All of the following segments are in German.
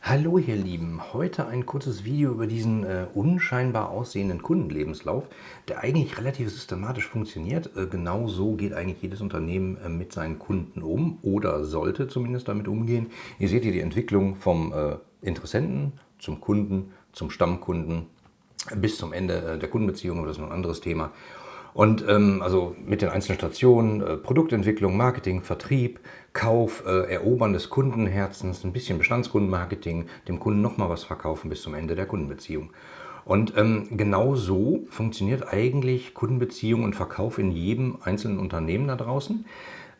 Hallo ihr Lieben, heute ein kurzes Video über diesen äh, unscheinbar aussehenden Kundenlebenslauf, der eigentlich relativ systematisch funktioniert. Äh, genau so geht eigentlich jedes Unternehmen äh, mit seinen Kunden um oder sollte zumindest damit umgehen. Ihr seht hier die Entwicklung vom äh, Interessenten zum Kunden, zum Stammkunden bis zum Ende äh, der Kundenbeziehung, aber das ist noch ein anderes Thema. Und ähm, also mit den einzelnen Stationen, äh, Produktentwicklung, Marketing, Vertrieb, Kauf, äh, Erobern des Kundenherzens, ein bisschen Bestandskundenmarketing, dem Kunden nochmal was verkaufen bis zum Ende der Kundenbeziehung. Und ähm, genau so funktioniert eigentlich Kundenbeziehung und Verkauf in jedem einzelnen Unternehmen da draußen.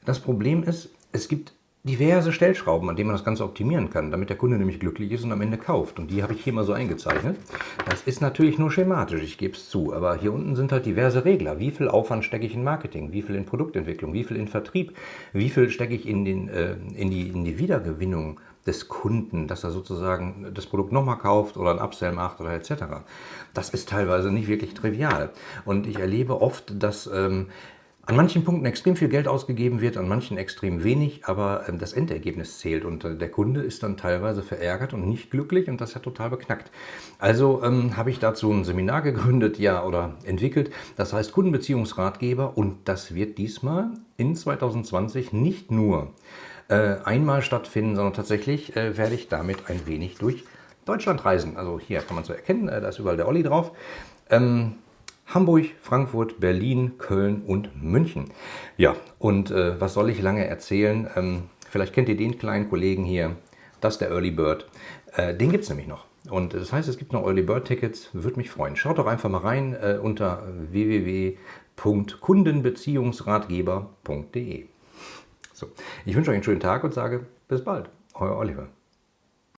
Das Problem ist, es gibt diverse Stellschrauben, an denen man das Ganze optimieren kann, damit der Kunde nämlich glücklich ist und am Ende kauft. Und die habe ich hier mal so eingezeichnet. Das ist natürlich nur schematisch, ich gebe es zu, aber hier unten sind halt diverse Regler. Wie viel Aufwand stecke ich in Marketing, wie viel in Produktentwicklung, wie viel in Vertrieb, wie viel stecke ich in, den, äh, in, die, in die Wiedergewinnung des Kunden, dass er sozusagen das Produkt nochmal kauft oder ein Upsell macht oder etc. Das ist teilweise nicht wirklich trivial. Und ich erlebe oft, dass ähm, an manchen Punkten extrem viel Geld ausgegeben wird, an manchen extrem wenig, aber ähm, das Endergebnis zählt und äh, der Kunde ist dann teilweise verärgert und nicht glücklich und das ja total beknackt. Also ähm, habe ich dazu ein Seminar gegründet, ja, oder entwickelt, das heißt Kundenbeziehungsratgeber und das wird diesmal in 2020 nicht nur äh, einmal stattfinden, sondern tatsächlich äh, werde ich damit ein wenig durch Deutschland reisen. Also hier kann man so erkennen, äh, da ist überall der Olli drauf. Ähm, Hamburg, Frankfurt, Berlin, Köln und München. Ja, und äh, was soll ich lange erzählen? Ähm, vielleicht kennt ihr den kleinen Kollegen hier, das ist der Early Bird. Äh, den gibt es nämlich noch. Und das heißt, es gibt noch Early Bird Tickets, würde mich freuen. Schaut doch einfach mal rein äh, unter www.kundenbeziehungsratgeber.de. So, ich wünsche euch einen schönen Tag und sage bis bald. Euer Oliver.